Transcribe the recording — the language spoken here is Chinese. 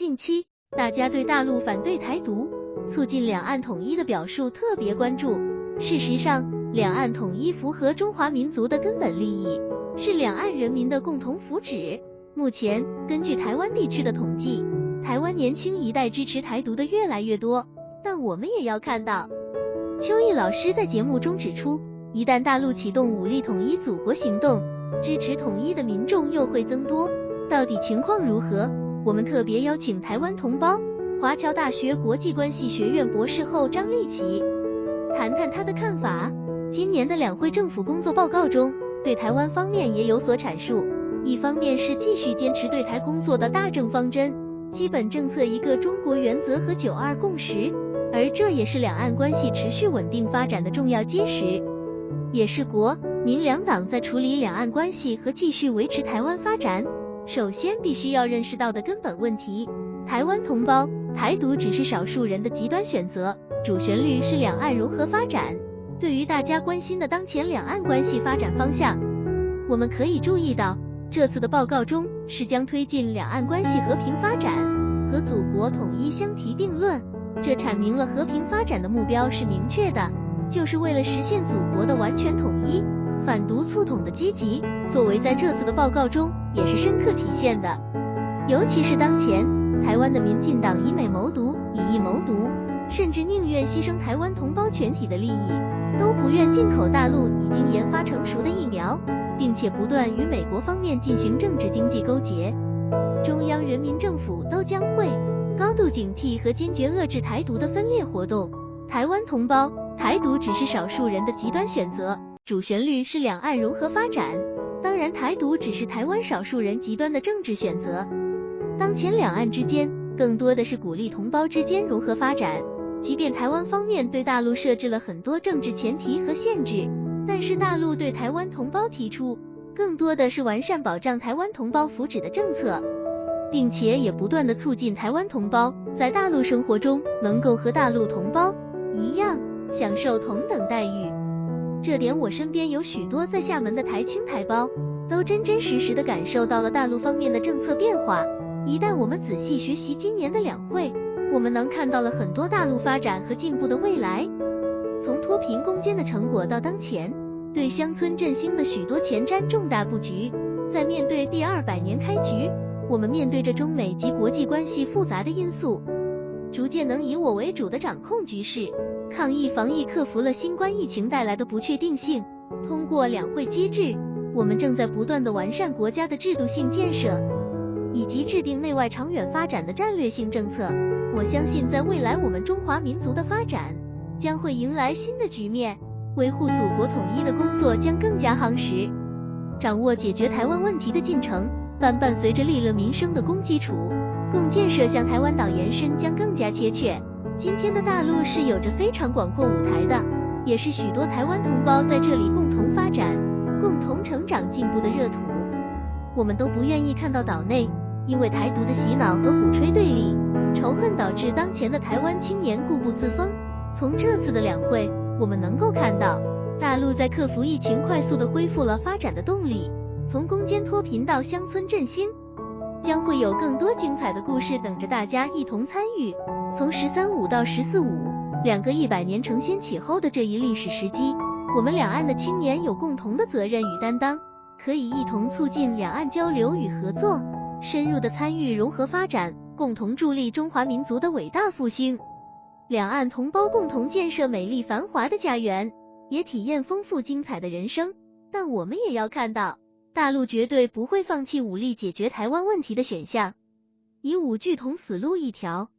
近期，大家对大陆反对台独、促进两岸统一的表述特别关注。事实上，两岸统一符合中华民族的根本利益，是两岸人民的共同福祉。目前，根据台湾地区的统计，台湾年轻一代支持台独的越来越多。但我们也要看到，邱毅老师在节目中指出，一旦大陆启动武力统一祖国行动，支持统一的民众又会增多。到底情况如何？我们特别邀请台湾同胞，华侨大学国际关系学院博士后张立奇，谈谈他的看法。今年的两会政府工作报告中，对台湾方面也有所阐述。一方面是继续坚持对台工作的大政方针、基本政策一个中国原则和九二共识，而这也是两岸关系持续稳定发展的重要基石，也是国民两党在处理两岸关系和继续维持台湾发展。首先必须要认识到的根本问题，台湾同胞，台独只是少数人的极端选择，主旋律是两岸融合发展。对于大家关心的当前两岸关系发展方向，我们可以注意到，这次的报告中是将推进两岸关系和平发展和祖国统一相提并论，这阐明了和平发展的目标是明确的，就是为了实现祖国的完全统一。反独促统的积极作为，在这次的报告中也是深刻体现的。尤其是当前台湾的民进党以美谋独，以疫谋独，甚至宁愿牺牲台湾同胞全体的利益，都不愿进口大陆已经研发成熟的疫苗，并且不断与美国方面进行政治经济勾结。中央人民政府都将会高度警惕和坚决遏制台独的分裂活动。台湾同胞，台独只是少数人的极端选择。主旋律是两岸融合发展，当然台独只是台湾少数人极端的政治选择。当前两岸之间更多的是鼓励同胞之间融合发展，即便台湾方面对大陆设置了很多政治前提和限制，但是大陆对台湾同胞提出更多的是完善保障台湾同胞福祉的政策，并且也不断的促进台湾同胞在大陆生活中能够和大陆同胞一样享受同等待遇。这点我身边有许多在厦门的台青台胞，都真真实实的感受到了大陆方面的政策变化。一旦我们仔细学习今年的两会，我们能看到了很多大陆发展和进步的未来。从脱贫攻坚的成果到当前对乡村振兴的许多前瞻重大布局，在面对第二百年开局，我们面对着中美及国际关系复杂的因素，逐渐能以我为主的掌控局势。抗疫防疫克服了新冠疫情带来的不确定性。通过两会机制，我们正在不断的完善国家的制度性建设，以及制定内外长远发展的战略性政策。我相信，在未来，我们中华民族的发展将会迎来新的局面，维护祖国统一的工作将更加夯实。掌握解决台湾问题的进程，但伴随着利乐民生的公基础，共建设向台湾岛延伸将更加切确。今天的大陆是有着非常广阔舞台的，也是许多台湾同胞在这里共同发展、共同成长进步的热土。我们都不愿意看到岛内因为台独的洗脑和鼓吹对立、仇恨，导致当前的台湾青年固步自封。从这次的两会，我们能够看到，大陆在克服疫情，快速的恢复了发展的动力。从攻坚脱贫到乡村振兴。将会有更多精彩的故事等着大家一同参与。从“十三五”到“十四五”，两个一百年承先启后的这一历史时机，我们两岸的青年有共同的责任与担当，可以一同促进两岸交流与合作，深入的参与融合发展，共同助力中华民族的伟大复兴。两岸同胞共同建设美丽繁华的家园，也体验丰富精彩的人生。但我们也要看到。大陆绝对不会放弃武力解决台湾问题的选项，以武拒统死路一条。